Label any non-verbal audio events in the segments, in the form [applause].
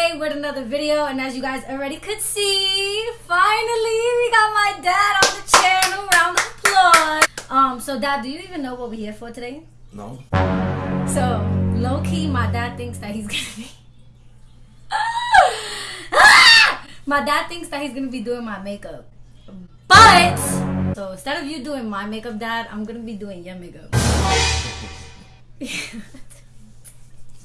today with another video and as you guys already could see, finally we got my dad on the channel, round of applause. Um, so dad, do you even know what we're here for today? No. So, low key, my dad thinks that he's gonna be. [laughs] my dad thinks that he's gonna be doing my makeup. But, so instead of you doing my makeup, dad, I'm gonna be doing your makeup. [laughs]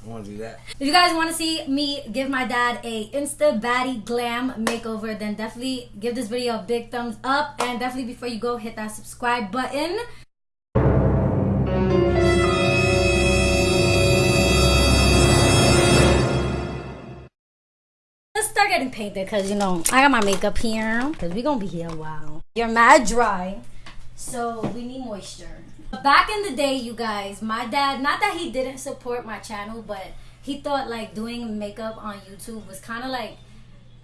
Want to do that. If you guys want to see me give my dad a Insta Baddie Glam makeover, then definitely give this video a big thumbs up. And definitely before you go, hit that subscribe button. Let's start getting painted because, you know, I got my makeup here because we're going to be here a while. You're mad dry, so we need moisture. Back in the day, you guys, my dad, not that he didn't support my channel, but he thought like doing makeup on YouTube was kind of like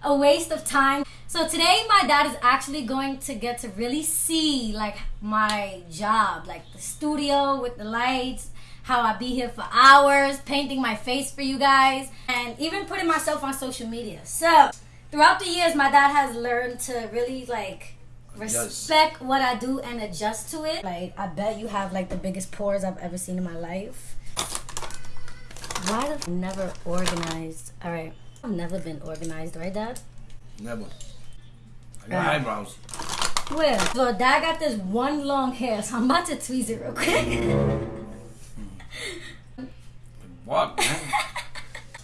a waste of time. So today my dad is actually going to get to really see like my job, like the studio with the lights, how I be here for hours, painting my face for you guys, and even putting myself on social media. So throughout the years, my dad has learned to really like respect what I do and adjust to it. Like I bet you have like the biggest pores I've ever seen in my life. Why the never organized? All right, I've never been organized, right, Dad? Never. I got eyebrows. Where? So Dad got this one long hair, so I'm about to tweeze it real quick. [laughs] What?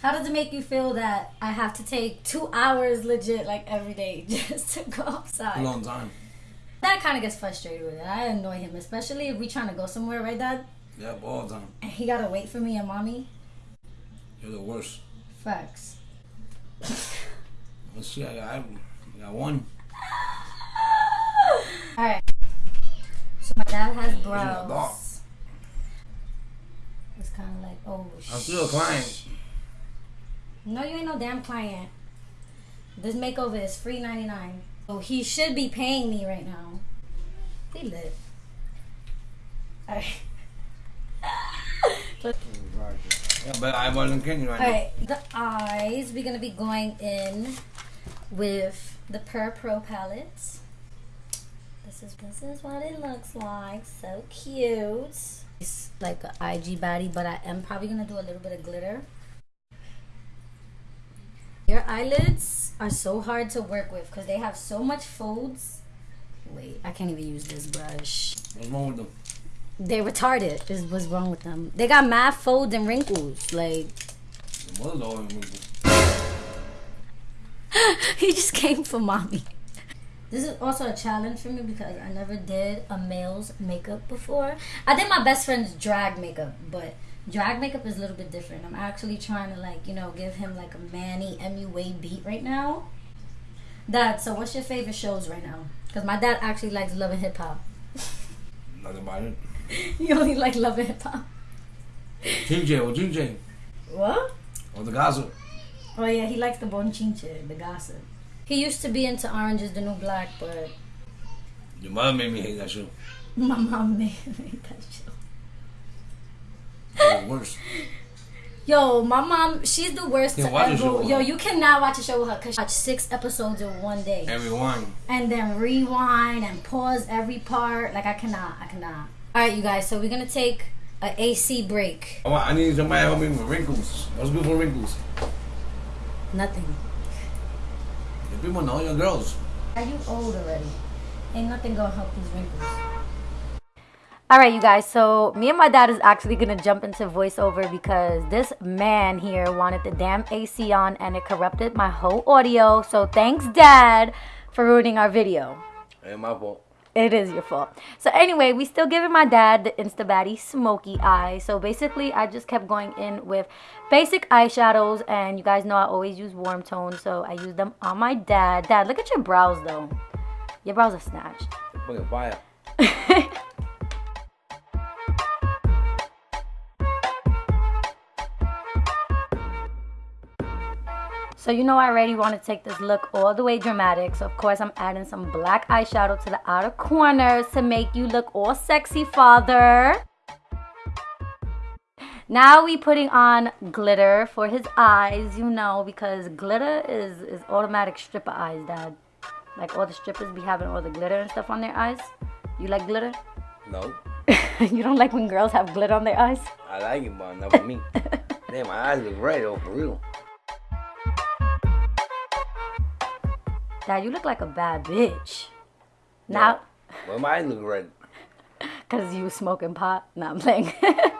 How does it make you feel that I have to take two hours legit like every day [laughs] just to go A outside? long time. Dad kind of gets frustrated with it. I annoy him, especially if we trying to go somewhere, right, Dad? Yeah, all the time. And he gotta wait for me and mommy. You're the worst. Facts. Let's see, I got, I got one. All right. So my dad has brows. It's kind of like oh. I'm still a client. No, you ain't no damn client. This makeover is free ninety nine. So he should be paying me right now. He lit. All right. [laughs] Yeah, but eyeball than Kenny right All now. right, the eyes. We're gonna be going in with the Per Pro palettes. This is this is what it looks like. So cute. It's like an IG baddie, but I am probably gonna do a little bit of glitter. Your eyelids are so hard to work with because they have so much folds. Wait, I can't even use this brush. What's wrong with them? They retarded is what's wrong with them. They got mad folds and wrinkles. Like The mother's always moving. [laughs] he just came for mommy. This is also a challenge for me because I never did a male's makeup before. I did my best friend's drag makeup, but drag makeup is a little bit different. I'm actually trying to like, you know, give him like a Manny MUA beat right now. Dad, so what's your favorite shows right now? Because my dad actually likes Love and Hip Hop. [laughs] Nothing about it. you only like Love and Hip Hop. TJ or TJ. What? Or the gossip. Oh yeah, he likes the bonchinche, the gossip. He used to be into Orange is the New Black, but Your mom made me hate that show. [laughs] my mom made made that show. It was worse. Yo, my mom, she's the worst Can't to watch ever. Yo, you cannot watch a show with her because she watch six episodes in one day. Everyone. and then rewind and pause every part. Like, I cannot. I cannot. All right, you guys, so we're going to take a AC break. I, want, I need somebody to help me with wrinkles. What's good for wrinkles? Nothing. The people know your girls. Are you old already? Ain't nothing going to help these wrinkles. All right, you guys. So me and my dad is actually gonna jump into voiceover because this man here wanted the damn AC on and it corrupted my whole audio. So thanks, Dad, for ruining our video. Ain't my fault. It is your fault. So anyway, we still giving my dad the Insta Baddie smoky eye. So basically, I just kept going in with basic eyeshadows, and you guys know I always use warm tones, so I use them on my dad. Dad, look at your brows though. Your brows are snatched. Fucking fire. [laughs] So you know I already want to take this look all the way dramatic. So of course I'm adding some black eyeshadow to the outer corners to make you look all sexy, father. Now we putting on glitter for his eyes, you know, because glitter is is automatic stripper eyes, Dad. Like all the strippers be having all the glitter and stuff on their eyes. You like glitter? No. [laughs] you don't like when girls have glitter on their eyes? I like it, but not for me. [laughs] Damn, my eyes look red, though, for real. Dad, you look like a bad bitch. Now, Well, my eyes look red. cause you smoking pot? No, I'm playing.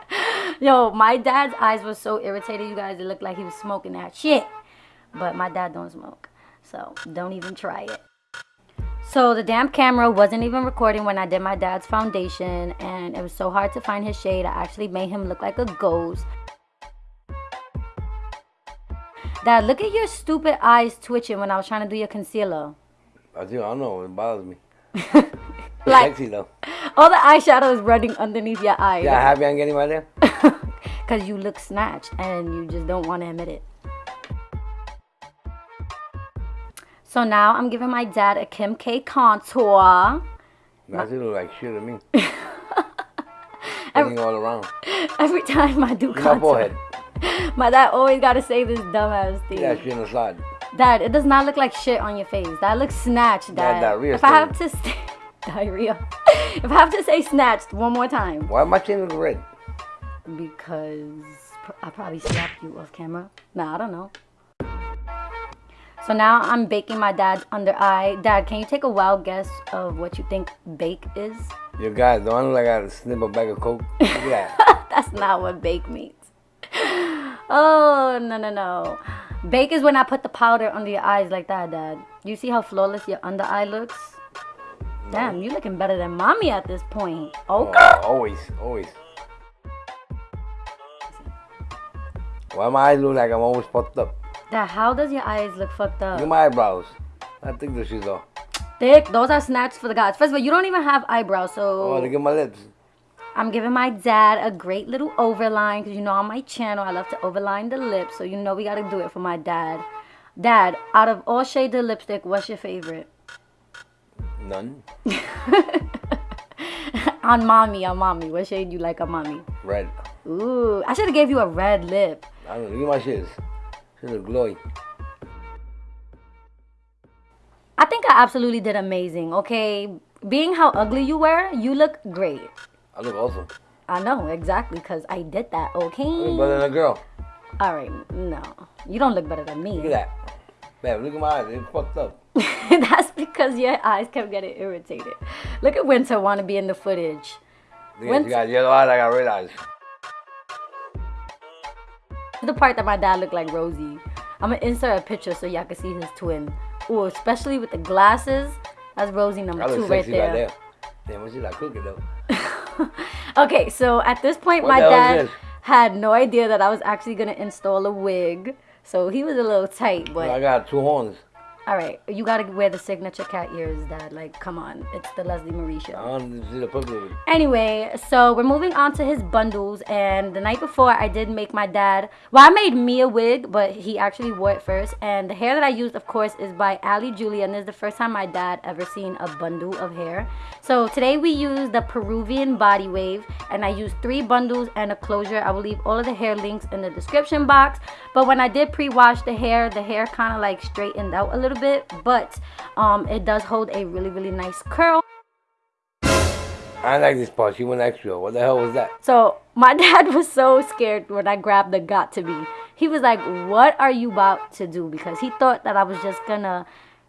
[laughs] Yo, my dad's eyes were so irritated, you guys. It looked like he was smoking that shit. But my dad don't smoke, so don't even try it. So the damn camera wasn't even recording when I did my dad's foundation, and it was so hard to find his shade. I actually made him look like a ghost. Dad, look at your stupid eyes twitching when I was trying to do your concealer. I do. I don't know, it bothers me. [laughs] Like Sexy, though. all the eyeshadow is running underneath your eyes. Yeah, happy I'm getting right there? [laughs] Because you look snatched and you just don't want to admit it. So now I'm giving my dad a Kim K contour. That's look like shit to me. [laughs] Everything all around. Every time I do at my contour. forehead. [laughs] My dad always got to say this dumbass thing. Shit on the side. Dad, it does not look like shit on your face. That looks snatched, Dad. diarrhea if I have to say [laughs] diarrhea, [laughs] if I have to say snatched one more time, Why my chin look red? because I probably slapped you off camera. Nah, I don't know. So now I'm baking my dad's under eye. Dad, can you take a wild guess of what you think bake is? Your guys, don't I look like I gotta snip a bag of coke? That. That's not what bake means. Oh, no, no, no. Bake is when I put the powder under your eyes like that, Dad. You see how flawless your under eye looks? Damn, you looking better than mommy at this point. Oh, okay. Oh, always, always. Why my eyes look like I'm always fucked up? Dad, how does your eyes look fucked Look up? my eyebrows. I think the shit's off. Thick, those are snatched for the gods. First of all, you don't even have eyebrows, so... Oh, look at my lips. I'm giving my dad a great little overline because you know on my channel I love to overline the lips, so you know we gotta do it for my dad. Dad, out of all shades of lipstick, what's your favorite? None. [laughs] on mommy, on mommy. What shade do you like on mommy? Red. Ooh, I should have gave you a red lip. I don't know. Look at my. Shit look glowy. I think I absolutely did amazing, okay? Being how ugly you were, you look great. I look awesome. I know, exactly, because I did that, I look okay? better than a girl. Alright, no. You don't look better than me. Look at that. Man, look at my eyes. They're fucked up. [laughs] That's because your eyes kept getting irritated. Look at Winter want to be in the footage. Look When- you got yellow eyes. I got red eyes. The part that my dad looked like Rosie. I'm gonna insert a picture so y'all can see his twin. Ooh, especially with the glasses. That's Rosie number I two look right sexy right there. there. Damn, what she like cooking though? [laughs] [laughs] Okay, so at this point, What my the hell is dad had no idea that I was actually gonna install a wig. So he was a little tight, but I got two horns. All right, you gotta wear the signature cat ears, Dad. Like, come on, it's the Leslie Marie show. don't see the purple. Anyway, so we're moving on to his bundles, and the night before I did make my dad. Well, I made me a wig, but he actually wore it first. And the hair that I used, of course, is by Ali Julia, and this is the first time my dad ever seen a bundle of hair. So today we use the Peruvian Body Wave, and I used three bundles and a closure. I will leave all of the hair links in the description box. But when I did pre-wash the hair, the hair kind of like straightened out a little bit, but um, it does hold a really really nice curl. I like this part. She went extra. What the hell was that? So my [laughs] dad was so scared when I grabbed the Got2b. He was like, "What are you about to do?" Because he thought that I was just gonna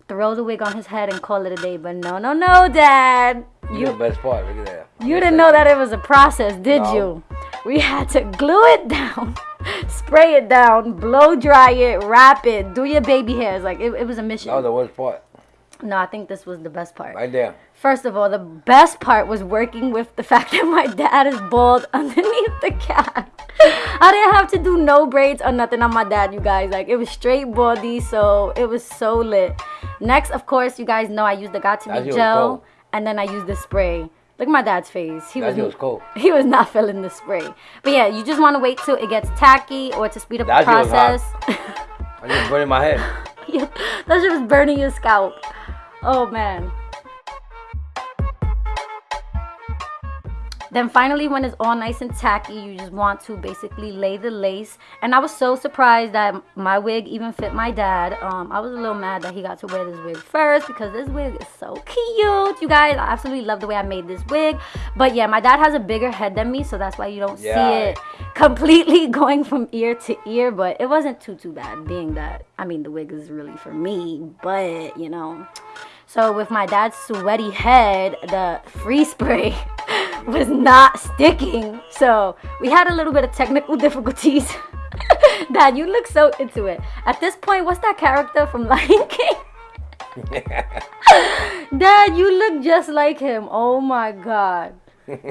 throw the wig on his head and call it a day. But no, no, no, Dad. You the best part. Look at that. you didn't know that it was a process, did No. you? We had to glue it down, [laughs] spray it down, blow dry it, wrap it, do your baby hairs. Like it, it was a mission. That was the worst part. no, I think this was the best part. Right there. First of all, the best part was working with the [laughs] fact that my dad is bald [laughs] underneath the cap. I didn't have to do no braids or nothing on my dad, you guys. Like it was straight baldy, so it was so lit. Next, of course, you guys know I used the Got2b gel, and then I used the spray. Look at my dad's face. He That was was cold. [laughs] he was not feeling the spray. But yeah, you just want to wait till it gets tacky or to speed up That the shit was hot. process. I just burning my head. [laughs] Yeah, that shit was burning your scalp. Oh man. Then finally, when it's all nice and tacky, you just want to basically lay the lace. And I was so surprised that my wig even fit my dad. Um, I was a little mad that he got to wear this wig first because this wig is so cute. You guys, I absolutely love the way I made this wig. But yeah, my dad has a bigger head than me, so that's why you don't Yeah. see it completely [laughs] going from ear to ear. But it wasn't too too bad, being that I mean the wig is really for me, but you know. So with my dad's sweaty head, the free spray [laughs] was not sticking. So we had a little bit of technical [laughs] difficulties. [laughs] Dad, you look so into it. At this point, what's that character from [laughs] Lion King? Dad, you look just like him. Oh my god.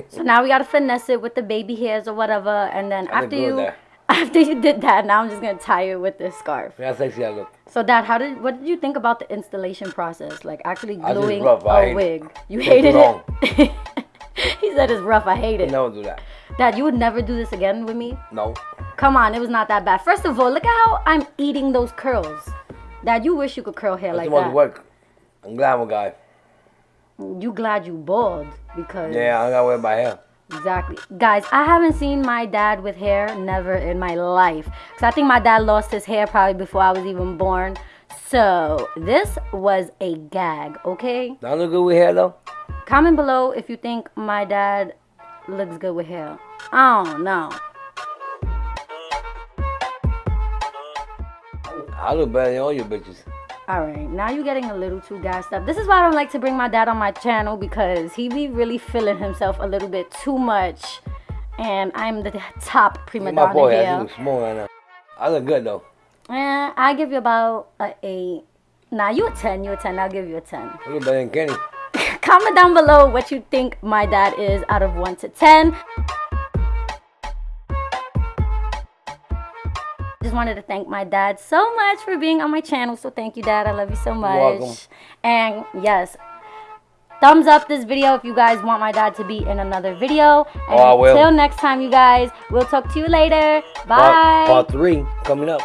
So now we gotta finesse it with the baby hairs or whatever, and then I after you there. after you did that, now I'm just gonna tie it with this scarf. How sexy I look. So, Dad, how did what did you think about the installation process? Like actually gluing a wig. You hated it. Said it's rough. I hate it. Never do that. Dad, you would never do this again with me. No. Come on, it was not that bad. First of all, look at how I'm eating those curls. Dad, you wish you could curl hair That's like that. work. I'm glad I'm a guy. You glad you bald because Yeah, I gotta wear my hair. Exactly. Guys, I haven't seen my dad with hair never in my life. Because I think my dad lost his hair probably before I was even born. So, this was a gag, okay? Do I look good with hair though? Comment below if you think my dad looks good with hair. I don't know. I look better than all you bitches. Alright, now you're getting a little too gassed up. This is why I don't like to bring my dad on my channel because he be really feeling himself a little bit too much. And I'm the top prima at my donna boy, I here. look small right now. I look good though. Eh, I give you about a eight. Nah, you a ten. You a ten. I'll give you a ten. I look better than Kenny. Comment down below what you think my dad is out of one to ten. Just wanted to thank my dad so much for being on my channel. So thank you, Dad. I love you so much. welcome. And yes, thumbs up this video if you guys want my dad to be in another video. And Oh, I will. until next time, you guys, we'll talk to you later. Bye. Part, part three coming up.